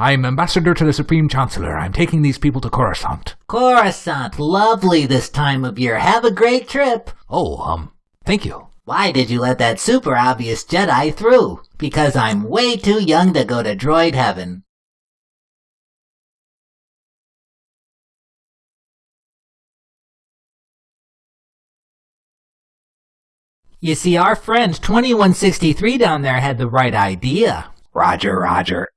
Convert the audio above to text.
I'm ambassador to the Supreme Chancellor. I'm taking these people to Coruscant. Coruscant, lovely this time of year. Have a great trip. Oh, um, thank you. Why did you let that super obvious Jedi through? Because I'm way too young to go to droid heaven. You see, our friend 2163 down there had the right idea. Roger, roger.